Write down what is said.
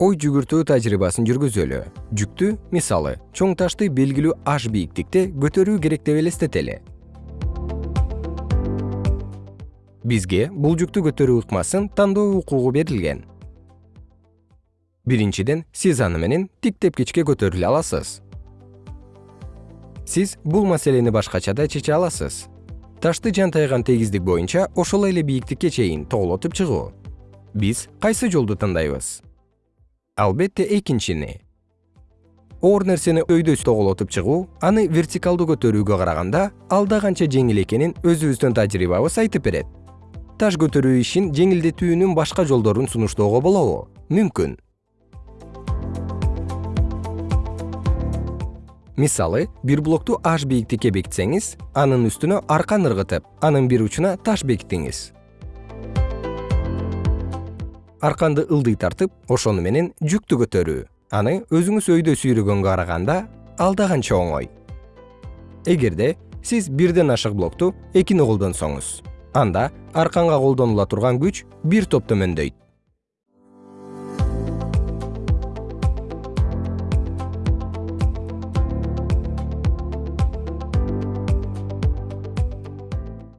ой жүгүртүү тажрыйбасын жүргүзөлү. Жүктү мисалы чоң ташты белгилүү h бийиктикте көтөрүү керек деп элестетели. Бизге бул жүктү көтөрүү ыкмасын тандоо укугу берилген. Биринчиден сиз аны менен тик тепкичке көтөрүлө аласыз. Сиз бул маселени башкача да чече аласыз. Ташты жантайган тегиздик боюнча ошол эле бийиктикке чейин тоголотуп чыгуу. Биз кайсы жолду тандайбыз албетте экинчини. Оор нерсени өйдөс тоголотуп чыгуу аны вертикалдуу көтөрүүгө караганда алда канча жеңил экенин өзүбүздүн тажрыйбабыз айтып берет. Таш көтөрүү ишин жеңилдетүүнүн башка жолдорун сунуштоого болобу. Мүмкүн. Мисалы бир блокту h бийиктикке бекитсеңиз анын үстүнө аркан ыргытып анын бир учуна таш бекитиңиз арканды ылдый тартып ошону менен жүктү көтөрүү. Аны өзүңүз өйдө сүйрөгөнгө караганда алда канча оңой. Эгерде сиз бирден ашык блокту экини колдонсоңуз анда арканга колдонула турган күч бир топ төмөндөйт